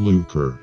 Lucre